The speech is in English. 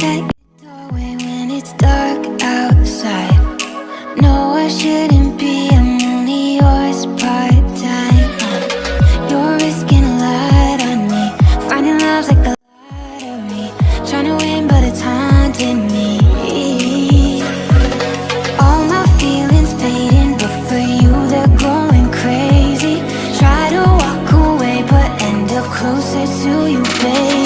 like doorway when it's dark outside. No, I shouldn't be, I'm only yours part-time. You're risking a lot on me. Finding love's like the lottery. Trying to win but it's haunting me. All my feelings fading but for you they're going crazy. Try to walk away but end up closer to you, baby